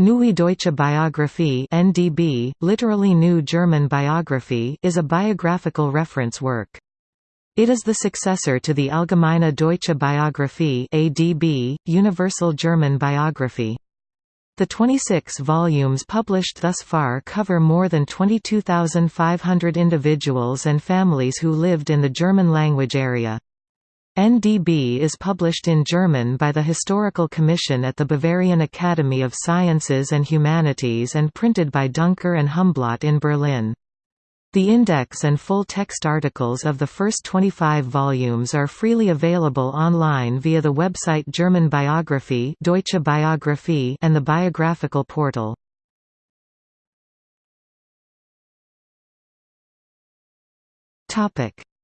Neue Deutsche Biographie (NDB), literally New German Biography, is a biographical reference work. It is the successor to the Allgemeine Deutsche Biographie (ADB), Universal German Biography. The 26 volumes published thus far cover more than 22,500 individuals and families who lived in the German language area. NDB is published in German by the Historical Commission at the Bavarian Academy of Sciences and Humanities and printed by Duncker and Humblot in Berlin. The index and full-text articles of the first 25 volumes are freely available online via the website German Biography Deutsche Biographie and the Biographical Portal.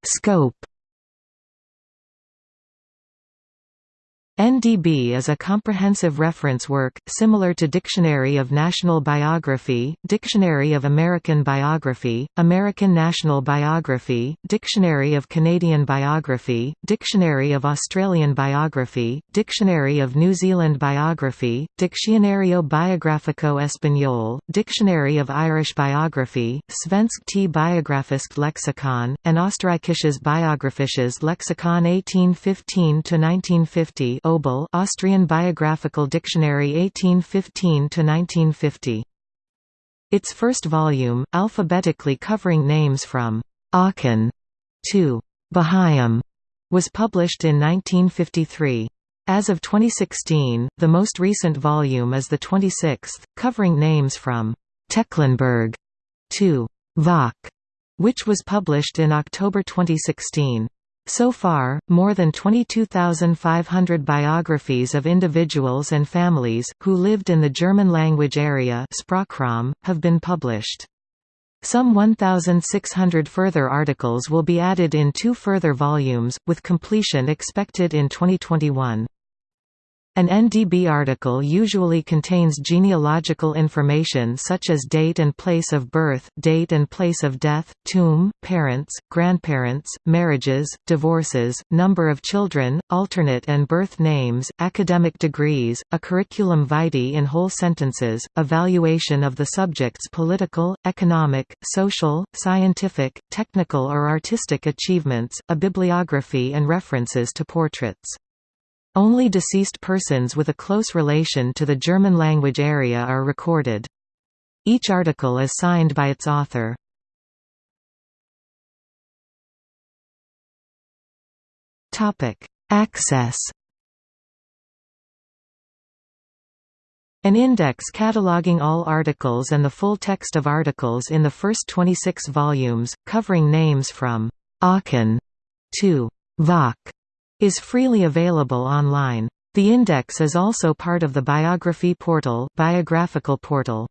Scope NDB is a comprehensive reference work, similar to Dictionary of National Biography, Dictionary of American Biography, American National Biography, Dictionary of Canadian Biography, Dictionary of Australian Biography, Dictionary of New Zealand Biography, Diccionario Biográfico Español, Dictionary of Irish Biography, Svenskt Lexikon, and Österreichisches Biographisches Lexikon 1815–1950 ÖBL Austrian Biographical Dictionary 1815–1950. Its first volume, alphabetically covering names from Aachen to Behaim, was published in 1953. As of 2016, the most recent volume is the 26th, covering names from Tecklenburg to Vocke, which was published in October 2016. So far, more than 22,500 biographies of individuals and families, who lived in the German-language area have been published. Some 1,600 further articles will be added in two further volumes, with completion expected in 2021. An NDB article usually contains genealogical information such as date and place of birth, date and place of death, tomb, parents, grandparents, marriages, divorces, number of children, alternate and birth names, academic degrees, a curriculum vitae in whole sentences, evaluation of the subject's political, economic, social, scientific, technical or artistic achievements, a bibliography and references to portraits. Only deceased persons with a close relation to the German language area are recorded. Each article is signed by its author. Access An index cataloging all articles and the full text of articles in the first 26 volumes, covering names from Aachen to Vocke is freely available online. The index is also part of the biography portal, biographical portal.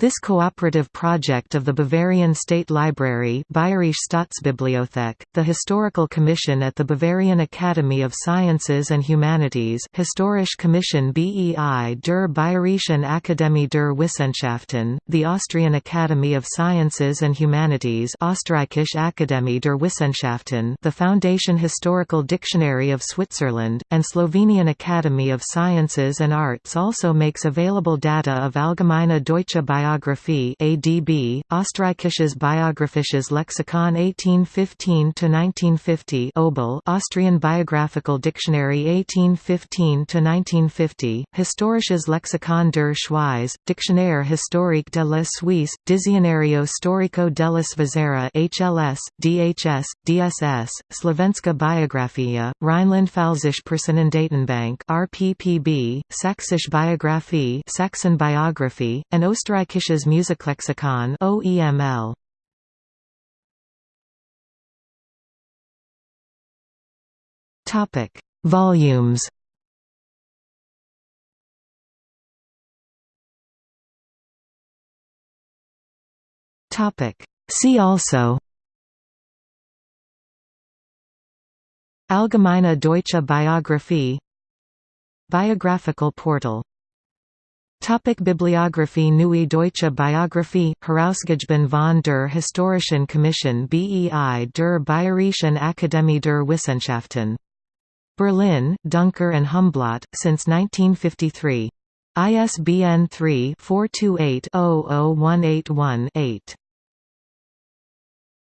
This cooperative project of the Bavarian State Library Bayerische Staatsbibliothek, the Historical Commission at the Bavarian Academy of Sciences and Humanities Historische Kommission BEI der Bayerischen Akademie der Wissenschaften, the Austrian Academy of Sciences and Humanities Österreichische Akademie der Wissenschaften the Foundation Historical Dictionary of Switzerland, and Slovenian Academy of Sciences and Arts also makes available data of Allgemeine Deutsche Biographie Biographie ADB, Österreichisches Biographisches Lexikon 1815–1950 ÖBL Austrian Biographical Dictionary 1815–1950, Historisches Lexikon der Schweiz, Dictionnaire historique de la Suisse, Dizionario storico della Svizzera HLS, DHS, DSS, Slovenska Biografia, Rheinland-Pfälzische Personendatenbank RPPB, Sächsische Biographie Saxon Biography, and Österreichische Österreichisches Musiklexikon OEML. Topic: Volumes. Topic: See also. Allgemeine Deutsche Biographie Biographical portal Topic Bibliography Neue Deutsche Biographie, Herausgegeben von der Historischen Kommission BEI der Bayerischen Akademie der Wissenschaften. Berlin, Duncker and Humblot, since 1953. ISBN 3 428 00181 8.